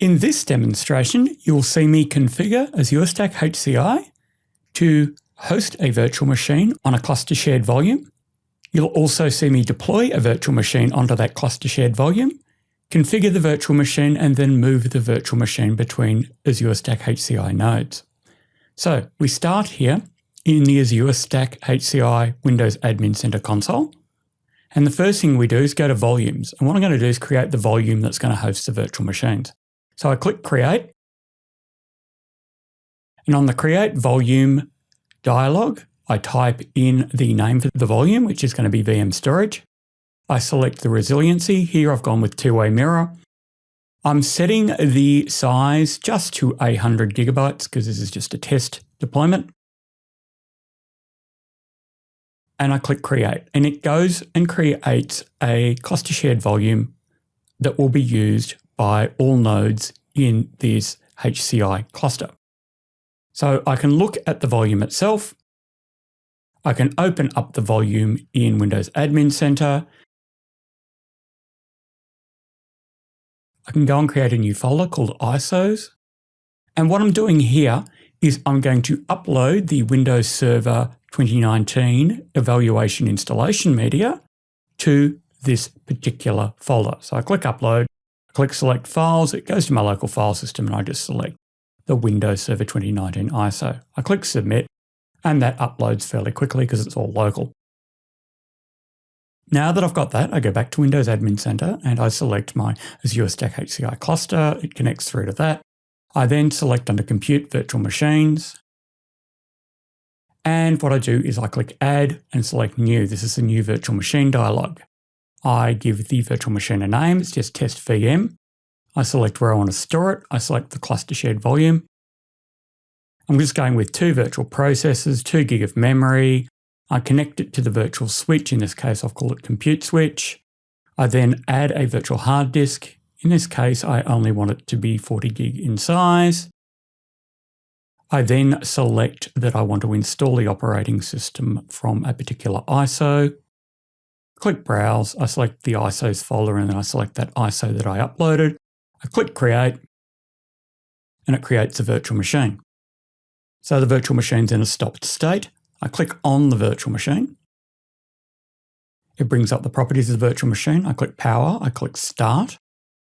In this demonstration, you'll see me configure Azure Stack HCI to host a virtual machine on a cluster shared volume. You'll also see me deploy a virtual machine onto that cluster shared volume, configure the virtual machine, and then move the virtual machine between Azure Stack HCI nodes. So we start here in the Azure Stack HCI Windows Admin Center console. And the first thing we do is go to volumes. And what I'm going to do is create the volume that's going to host the virtual machines. So I click create. And on the create volume dialog, I type in the name for the volume, which is going to be VM storage. I select the resiliency. Here I've gone with two-way mirror. I'm setting the size just to 800 gigabytes because this is just a test deployment. And I click create and it goes and creates a cluster shared volume that will be used by all nodes in this HCI cluster. So I can look at the volume itself. I can open up the volume in Windows Admin Center. I can go and create a new folder called ISOs. And what I'm doing here is I'm going to upload the Windows Server 2019 evaluation installation media to this particular folder. So I click upload click select files, it goes to my local file system and I just select the Windows Server 2019 ISO. I click submit and that uploads fairly quickly because it's all local. Now that I've got that, I go back to Windows Admin Center and I select my Azure Stack HCI cluster. It connects through to that. I then select under Compute Virtual Machines. And what I do is I click Add and select New. This is the new virtual machine dialog. I give the virtual machine a name, it's just test VM. I select where I want to store it. I select the cluster shared volume. I'm just going with two virtual processors, two gig of memory. I connect it to the virtual switch. In this case, I'll call it compute switch. I then add a virtual hard disk. In this case, I only want it to be 40 gig in size. I then select that I want to install the operating system from a particular ISO click Browse, I select the ISOs folder and then I select that ISO that I uploaded. I click Create and it creates a virtual machine. So the virtual machine's in a stopped state. I click on the virtual machine. It brings up the properties of the virtual machine. I click Power, I click Start,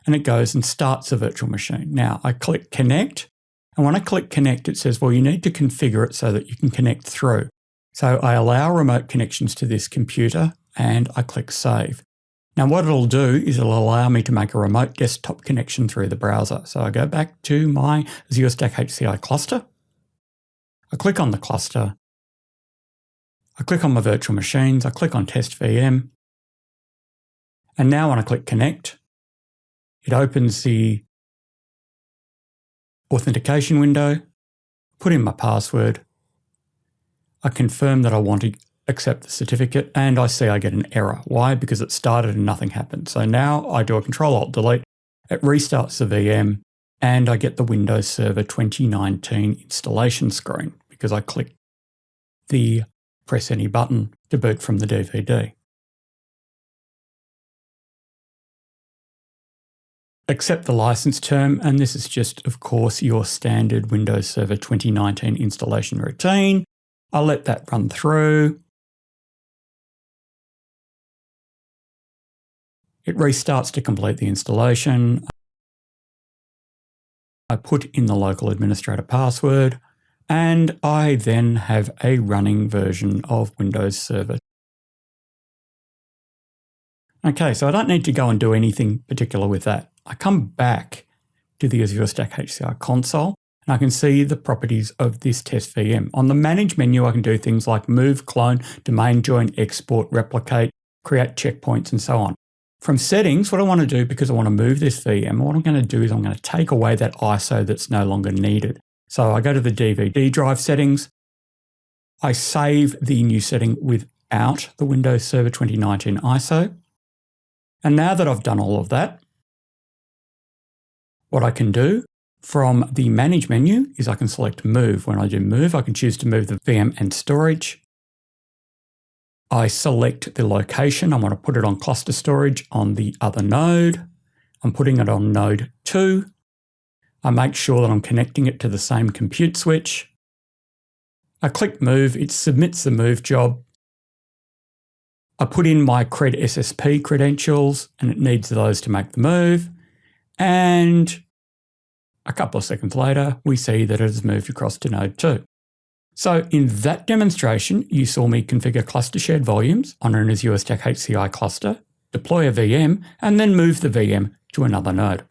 and it goes and starts the virtual machine. Now I click Connect, and when I click Connect, it says, well, you need to configure it so that you can connect through. So I allow remote connections to this computer and I click Save. Now what it'll do is it'll allow me to make a remote desktop connection through the browser. So I go back to my Azure Stack HCI cluster. I click on the cluster. I click on my virtual machines. I click on Test VM. And now when I click Connect, it opens the authentication window, put in my password. I confirm that I want to accept the certificate and I see I get an error. Why? Because it started and nothing happened. So now I do a control alt delete, it restarts the VM and I get the Windows Server 2019 installation screen because I click the press any button to boot from the DVD. Accept the license term, and this is just, of course, your standard Windows Server 2019 installation routine. I'll let that run through. It restarts to complete the installation. I put in the local administrator password and I then have a running version of Windows Server. Okay, so I don't need to go and do anything particular with that. I come back to the Azure Stack HCI console and I can see the properties of this test VM. On the manage menu, I can do things like move, clone, domain join, export, replicate, create checkpoints, and so on. From settings, what I want to do, because I want to move this VM, what I'm going to do is I'm going to take away that ISO that's no longer needed. So I go to the DVD drive settings. I save the new setting without the Windows Server 2019 ISO. And now that I've done all of that, what I can do from the Manage menu is I can select Move. When I do Move, I can choose to move the VM and storage. I select the location. I want to put it on cluster storage on the other node. I'm putting it on node 2. I make sure that I'm connecting it to the same compute switch. I click move, it submits the move job. I put in my CredSSP credentials and it needs those to make the move. And a couple of seconds later, we see that it has moved across to node 2. So in that demonstration, you saw me configure cluster shared volumes on an Azure Stack HCI cluster, deploy a VM, and then move the VM to another node.